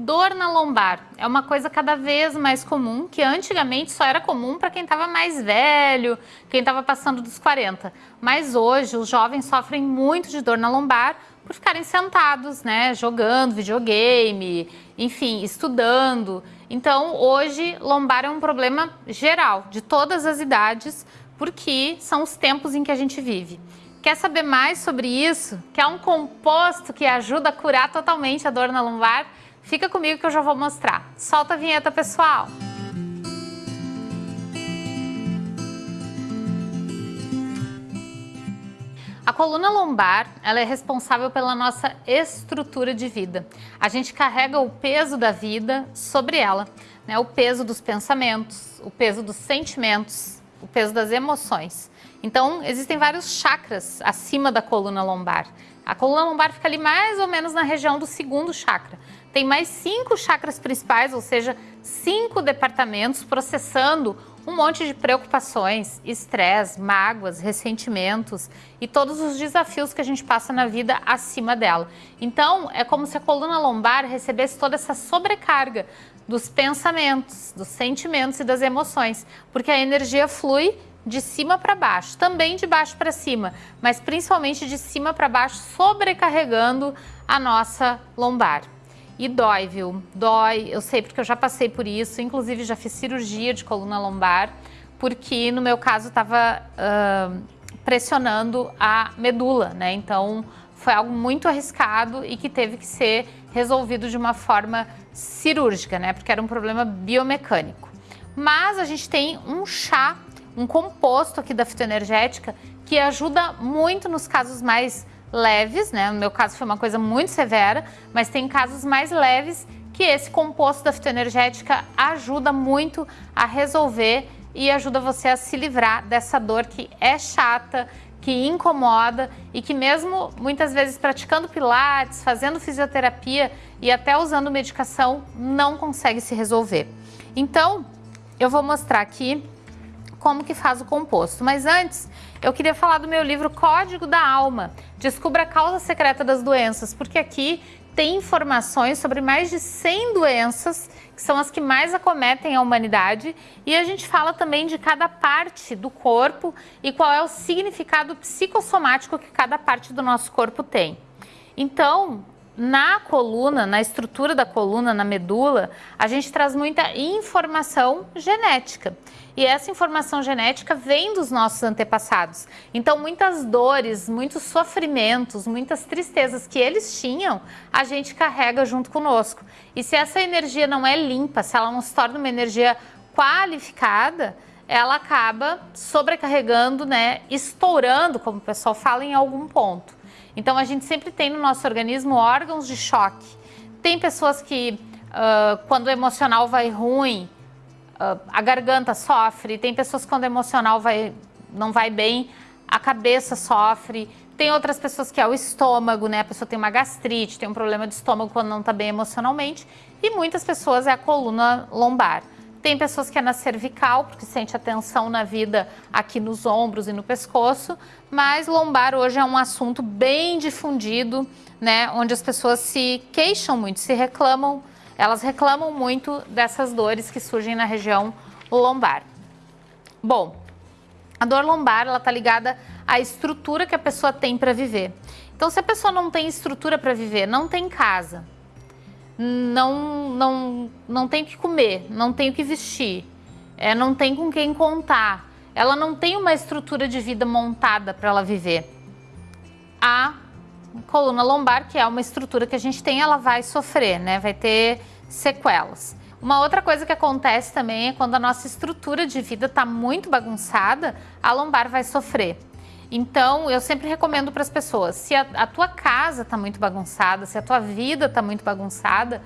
Dor na lombar é uma coisa cada vez mais comum, que antigamente só era comum para quem estava mais velho, quem estava passando dos 40. Mas hoje os jovens sofrem muito de dor na lombar por ficarem sentados, né, jogando videogame, enfim, estudando. Então, hoje, lombar é um problema geral, de todas as idades, porque são os tempos em que a gente vive. Quer saber mais sobre isso? Quer um composto que ajuda a curar totalmente a dor na lombar? Fica comigo que eu já vou mostrar. Solta a vinheta, pessoal! A coluna lombar ela é responsável pela nossa estrutura de vida. A gente carrega o peso da vida sobre ela, né? o peso dos pensamentos, o peso dos sentimentos, o peso das emoções. Então, existem vários chakras acima da coluna lombar. A coluna lombar fica ali mais ou menos na região do segundo chakra tem mais cinco chakras principais, ou seja, cinco departamentos processando um monte de preocupações, estresse, mágoas, ressentimentos e todos os desafios que a gente passa na vida acima dela. Então, é como se a coluna lombar recebesse toda essa sobrecarga dos pensamentos, dos sentimentos e das emoções, porque a energia flui de cima para baixo, também de baixo para cima, mas principalmente de cima para baixo, sobrecarregando a nossa lombar. E dói, viu? Dói, eu sei porque eu já passei por isso, inclusive já fiz cirurgia de coluna lombar, porque no meu caso estava uh, pressionando a medula, né? Então foi algo muito arriscado e que teve que ser resolvido de uma forma cirúrgica, né? Porque era um problema biomecânico. Mas a gente tem um chá, um composto aqui da fitoenergética que ajuda muito nos casos mais leves, né? No meu caso foi uma coisa muito severa, mas tem casos mais leves que esse composto da fitoenergética ajuda muito a resolver e ajuda você a se livrar dessa dor que é chata, que incomoda e que mesmo muitas vezes praticando pilates, fazendo fisioterapia e até usando medicação, não consegue se resolver. Então, eu vou mostrar aqui como que faz o composto. Mas antes, eu queria falar do meu livro Código da Alma. Descubra a causa secreta das doenças, porque aqui tem informações sobre mais de 100 doenças, que são as que mais acometem a humanidade, e a gente fala também de cada parte do corpo e qual é o significado psicossomático que cada parte do nosso corpo tem. Então, na coluna, na estrutura da coluna, na medula, a gente traz muita informação genética. E essa informação genética vem dos nossos antepassados. Então, muitas dores, muitos sofrimentos, muitas tristezas que eles tinham, a gente carrega junto conosco. E se essa energia não é limpa, se ela não se torna uma energia qualificada, ela acaba sobrecarregando, né, estourando, como o pessoal fala, em algum ponto. Então a gente sempre tem no nosso organismo órgãos de choque. Tem pessoas que uh, quando o emocional vai ruim, uh, a garganta sofre. Tem pessoas que quando o emocional vai, não vai bem, a cabeça sofre. Tem outras pessoas que é o estômago, né? A pessoa tem uma gastrite, tem um problema de estômago quando não está bem emocionalmente. E muitas pessoas é a coluna lombar. Tem pessoas que é na cervical, porque sente a tensão na vida aqui nos ombros e no pescoço, mas lombar hoje é um assunto bem difundido, né, onde as pessoas se queixam muito, se reclamam, elas reclamam muito dessas dores que surgem na região lombar. Bom, a dor lombar, ela tá ligada à estrutura que a pessoa tem para viver. Então, se a pessoa não tem estrutura para viver, não tem casa, não, não, não tem o que comer, não tem o que vestir, é, não tem com quem contar, ela não tem uma estrutura de vida montada para ela viver. A coluna lombar, que é uma estrutura que a gente tem, ela vai sofrer, né? vai ter sequelas. Uma outra coisa que acontece também é quando a nossa estrutura de vida está muito bagunçada, a lombar vai sofrer. Então, eu sempre recomendo para as pessoas, se a, a tua casa está muito bagunçada, se a tua vida está muito bagunçada,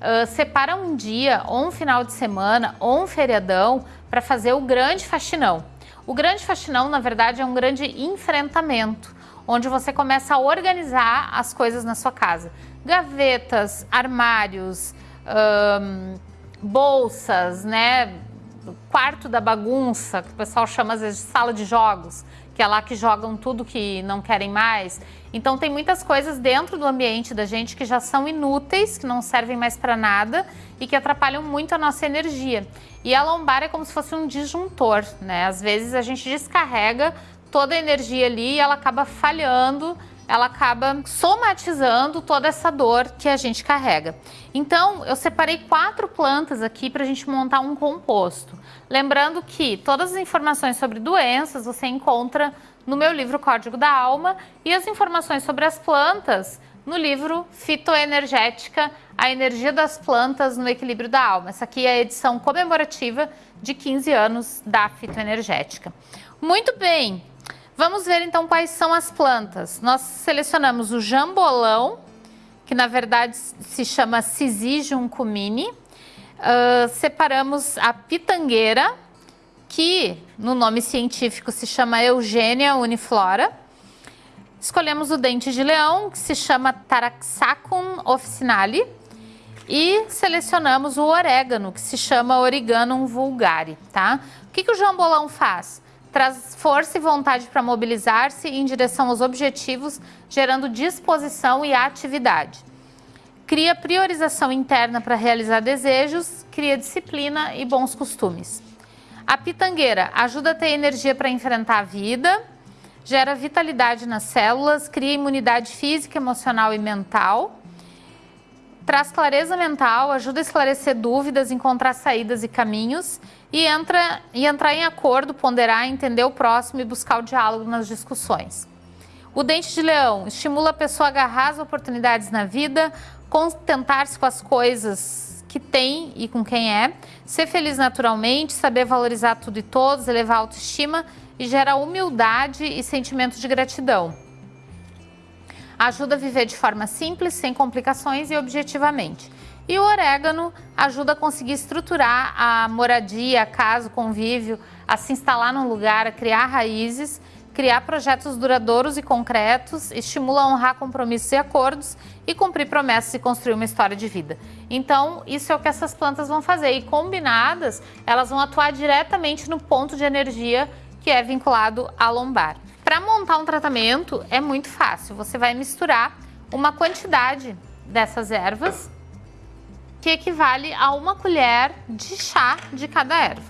uh, separa um dia, ou um final de semana, ou um feriadão, para fazer o grande faxinão. O grande faxinão, na verdade, é um grande enfrentamento, onde você começa a organizar as coisas na sua casa. Gavetas, armários, bolsas, né? quarto da bagunça, que o pessoal chama às vezes de sala de jogos que é lá que jogam tudo que não querem mais. Então tem muitas coisas dentro do ambiente da gente que já são inúteis, que não servem mais para nada e que atrapalham muito a nossa energia. E a lombar é como se fosse um disjuntor, né? Às vezes a gente descarrega toda a energia ali e ela acaba falhando ela acaba somatizando toda essa dor que a gente carrega. Então, eu separei quatro plantas aqui para a gente montar um composto. Lembrando que todas as informações sobre doenças você encontra no meu livro Código da Alma e as informações sobre as plantas no livro Fitoenergética, a energia das plantas no equilíbrio da alma. Essa aqui é a edição comemorativa de 15 anos da fitoenergética. Muito bem, Vamos ver então quais são as plantas. Nós selecionamos o jambolão, que na verdade se chama Syzygium cumini. Uh, separamos a pitangueira, que no nome científico se chama Eugênia uniflora. Escolhemos o dente de leão, que se chama Taraxacum officinale. E selecionamos o orégano, que se chama Origanum vulgare, tá? O que, que o jambolão faz? Traz força e vontade para mobilizar-se em direção aos objetivos, gerando disposição e atividade. Cria priorização interna para realizar desejos, cria disciplina e bons costumes. A pitangueira ajuda a ter energia para enfrentar a vida, gera vitalidade nas células, cria imunidade física, emocional e mental, traz clareza mental, ajuda a esclarecer dúvidas, encontrar saídas e caminhos e, entra, e entrar em acordo, ponderar, entender o próximo e buscar o diálogo nas discussões. O dente de leão estimula a pessoa a agarrar as oportunidades na vida, contentar-se com as coisas que tem e com quem é, ser feliz naturalmente, saber valorizar tudo e todos, elevar a autoestima e gera humildade e sentimento de gratidão. Ajuda a viver de forma simples, sem complicações e objetivamente. E o orégano ajuda a conseguir estruturar a moradia, a casa, o convívio, a se instalar num lugar, a criar raízes, criar projetos duradouros e concretos, estimula a honrar compromissos e acordos e cumprir promessas e construir uma história de vida. Então, isso é o que essas plantas vão fazer e combinadas, elas vão atuar diretamente no ponto de energia que é vinculado à lombar. Para montar um tratamento é muito fácil, você vai misturar uma quantidade dessas ervas que equivale a uma colher de chá de cada erva.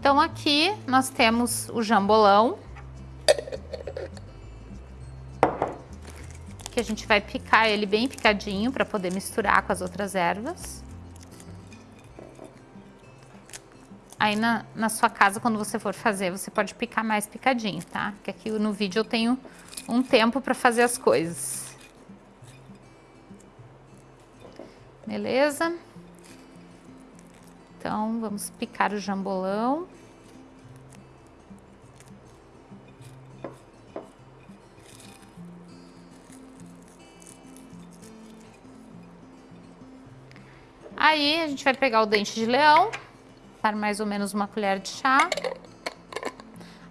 Então aqui nós temos o jambolão, que a gente vai picar ele bem picadinho para poder misturar com as outras ervas. Aí na, na sua casa, quando você for fazer, você pode picar mais picadinho, tá? Porque aqui no vídeo eu tenho um tempo para fazer as coisas. Beleza? Então, vamos picar o jambolão. Aí, a gente vai pegar o dente de leão, dar mais ou menos uma colher de chá.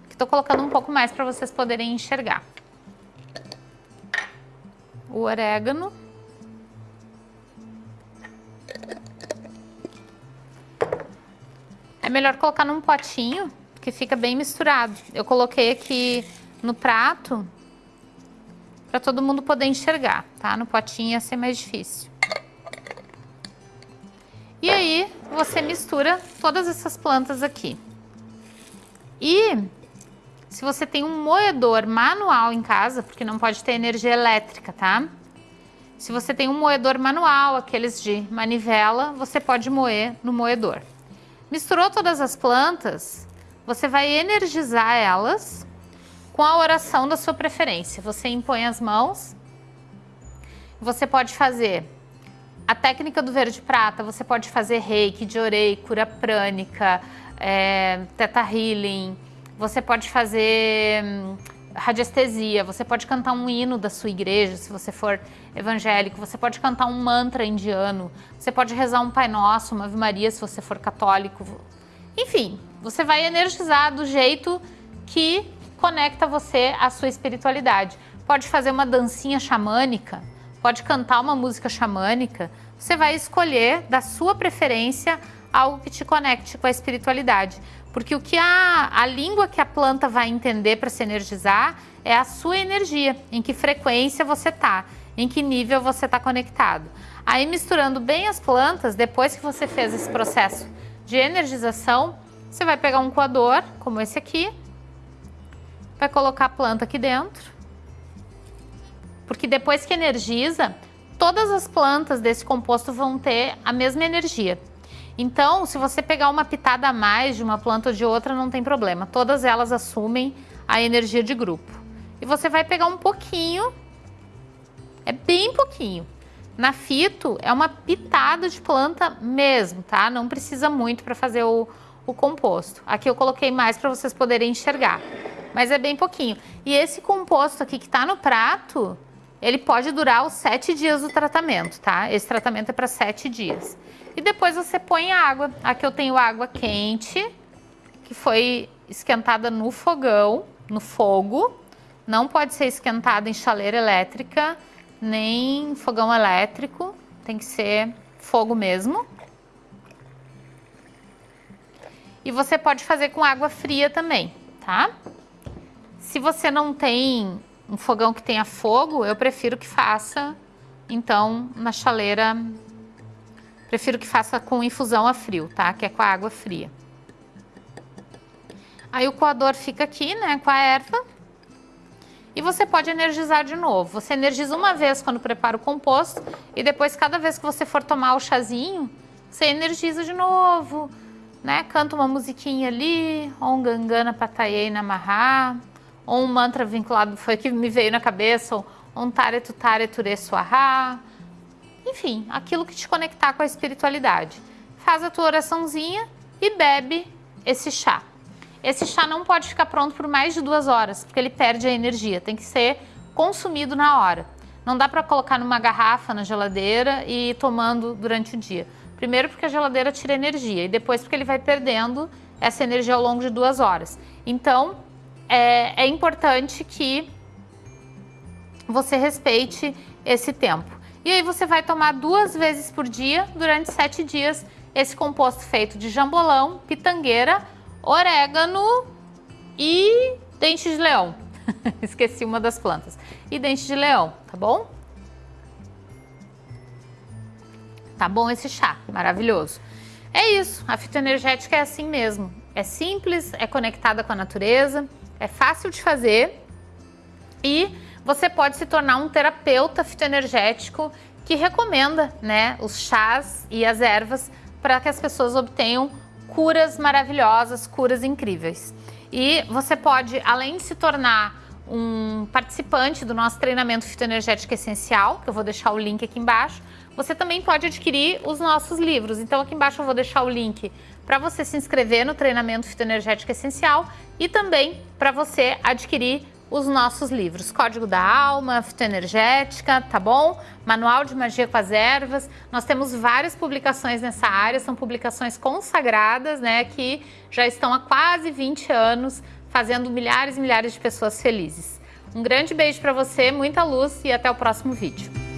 Aqui tô colocando um pouco mais para vocês poderem enxergar. O orégano. É melhor colocar num potinho, que fica bem misturado. Eu coloquei aqui no prato, para todo mundo poder enxergar, tá? No potinho ia ser mais difícil. Você mistura todas essas plantas aqui. E se você tem um moedor manual em casa, porque não pode ter energia elétrica, tá? Se você tem um moedor manual, aqueles de manivela, você pode moer no moedor. Misturou todas as plantas, você vai energizar elas com a oração da sua preferência. Você impõe as mãos, você pode fazer a técnica do verde prata, você pode fazer reiki, orei, cura prânica, é, teta healing, você pode fazer hum, radiestesia, você pode cantar um hino da sua igreja, se você for evangélico, você pode cantar um mantra indiano, você pode rezar um Pai Nosso, uma Ave Maria, se você for católico. Enfim, você vai energizar do jeito que conecta você à sua espiritualidade. Pode fazer uma dancinha xamânica, pode cantar uma música xamânica, você vai escolher da sua preferência algo que te conecte com a espiritualidade. Porque o que a, a língua que a planta vai entender para se energizar é a sua energia, em que frequência você está, em que nível você está conectado. Aí misturando bem as plantas, depois que você fez esse processo de energização, você vai pegar um coador, como esse aqui, vai colocar a planta aqui dentro, porque depois que energiza, todas as plantas desse composto vão ter a mesma energia. Então, se você pegar uma pitada a mais de uma planta ou de outra, não tem problema. Todas elas assumem a energia de grupo. E você vai pegar um pouquinho, é bem pouquinho. Na fito, é uma pitada de planta mesmo, tá? Não precisa muito para fazer o, o composto. Aqui eu coloquei mais para vocês poderem enxergar, mas é bem pouquinho. E esse composto aqui que está no prato, ele pode durar os sete dias do tratamento, tá? Esse tratamento é para sete dias. E depois você põe água. Aqui eu tenho água quente, que foi esquentada no fogão, no fogo. Não pode ser esquentada em chaleira elétrica, nem fogão elétrico. Tem que ser fogo mesmo. E você pode fazer com água fria também, tá? Se você não tem um fogão que tenha fogo, eu prefiro que faça, então, na chaleira, prefiro que faça com infusão a frio, tá? Que é com a água fria. Aí o coador fica aqui, né, com a erva. E você pode energizar de novo. Você energiza uma vez quando prepara o composto e depois, cada vez que você for tomar o chazinho, você energiza de novo, né? Canta uma musiquinha ali, Om Gangana Patayei Namaha, ou um mantra vinculado, foi que me veio na cabeça, um Tare Tutare Ture Swaha, enfim, aquilo que te conectar com a espiritualidade. Faz a tua oraçãozinha e bebe esse chá. Esse chá não pode ficar pronto por mais de duas horas, porque ele perde a energia, tem que ser consumido na hora. Não dá para colocar numa garrafa na geladeira e ir tomando durante o dia. Primeiro porque a geladeira tira energia e depois porque ele vai perdendo essa energia ao longo de duas horas. Então, é, é importante que você respeite esse tempo. E aí você vai tomar duas vezes por dia, durante sete dias, esse composto feito de jambolão, pitangueira, orégano e dente de leão. Esqueci uma das plantas. E dente de leão, tá bom? Tá bom esse chá, maravilhoso. É isso, a fitoenergética é assim mesmo. É simples, é conectada com a natureza, é fácil de fazer e você pode se tornar um terapeuta fitoenergético que recomenda né, os chás e as ervas para que as pessoas obtenham curas maravilhosas, curas incríveis. E você pode, além de se tornar um participante do nosso treinamento fitoenergético essencial, que eu vou deixar o link aqui embaixo, você também pode adquirir os nossos livros. Então aqui embaixo eu vou deixar o link para você se inscrever no treinamento fitoenergético essencial e também para você adquirir os nossos livros, Código da Alma, Fitoenergética, tá bom? Manual de Magia com as Ervas. Nós temos várias publicações nessa área, são publicações consagradas, né, que já estão há quase 20 anos fazendo milhares e milhares de pessoas felizes. Um grande beijo para você, muita luz e até o próximo vídeo.